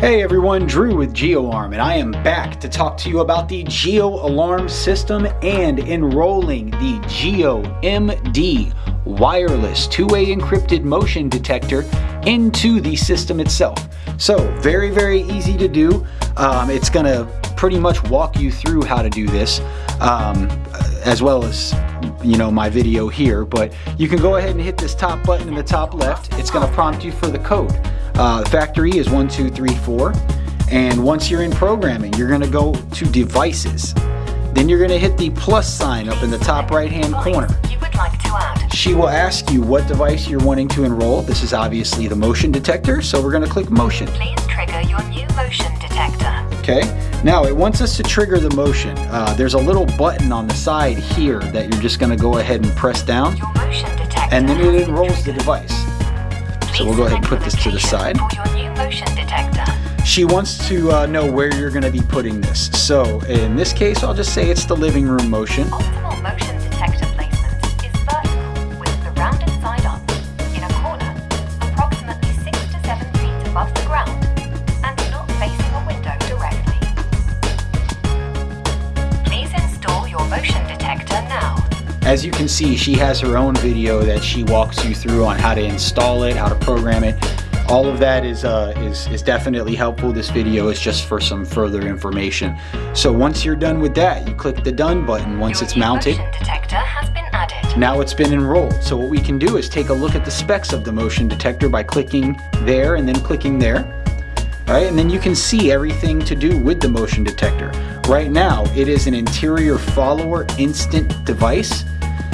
Hey everyone, Drew with GeoArm, and I am back to talk to you about the Geo Alarm System and enrolling the Geo MD wireless two-way encrypted motion detector into the system itself. So very, very easy to do. Um, it's gonna pretty much walk you through how to do this, um, as well as you know my video here, but you can go ahead and hit this top button in the top left. It's gonna prompt you for the code. Uh, factory is one, two, three, four. And once you're in programming, you're gonna go to devices. Then you're gonna hit the plus sign up in the top right hand corner. She will ask you what device you're wanting to enroll. This is obviously the motion detector, so we're gonna click motion. Please trigger your new motion detector. Okay, now it wants us to trigger the motion. Uh, there's a little button on the side here that you're just gonna go ahead and press down, Your motion detector and then it enrolls the device. So we'll go ahead and put this to the side. She wants to uh, know where you're going to be putting this. So in this case, I'll just say it's the living room motion As you can see, she has her own video that she walks you through on how to install it, how to program it. All of that is, uh, is, is definitely helpful. This video is just for some further information. So once you're done with that, you click the done button once Your it's mounted. detector has been added. Now it's been enrolled. So what we can do is take a look at the specs of the motion detector by clicking there and then clicking there. All right, and then you can see everything to do with the motion detector. Right now, it is an interior follower instant device.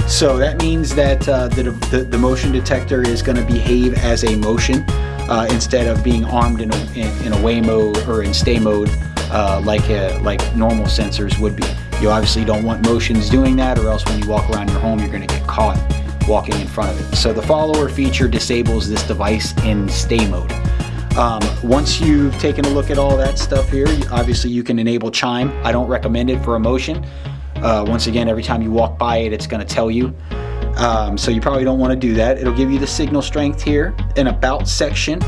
So that means that uh, the, the, the motion detector is going to behave as a motion uh, instead of being armed in a, in, in away mode or in stay mode uh, like, a, like normal sensors would be. You obviously don't want motions doing that or else when you walk around your home you're going to get caught walking in front of it. So the follower feature disables this device in stay mode. Um, once you've taken a look at all that stuff here, obviously you can enable chime. I don't recommend it for a motion. Uh, once again, every time you walk by it, it's going to tell you. Um, so you probably don't want to do that. It'll give you the signal strength here, in about section,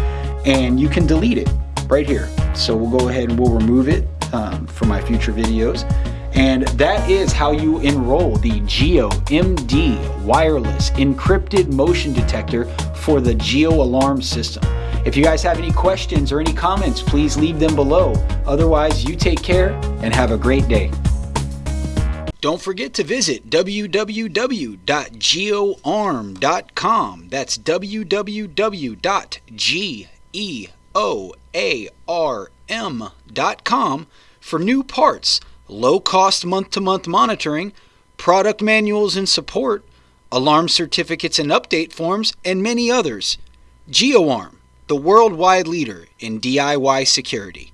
and you can delete it right here. So we'll go ahead and we'll remove it um, for my future videos. And that is how you enroll the Geo MD wireless encrypted motion detector for the Geo alarm system. If you guys have any questions or any comments, please leave them below. Otherwise, you take care and have a great day. Don't forget to visit www.geoarm.com. That's www.geoarm.com for new parts, low cost month to month monitoring, product manuals and support, alarm certificates and update forms, and many others. GeoArm, the worldwide leader in DIY security.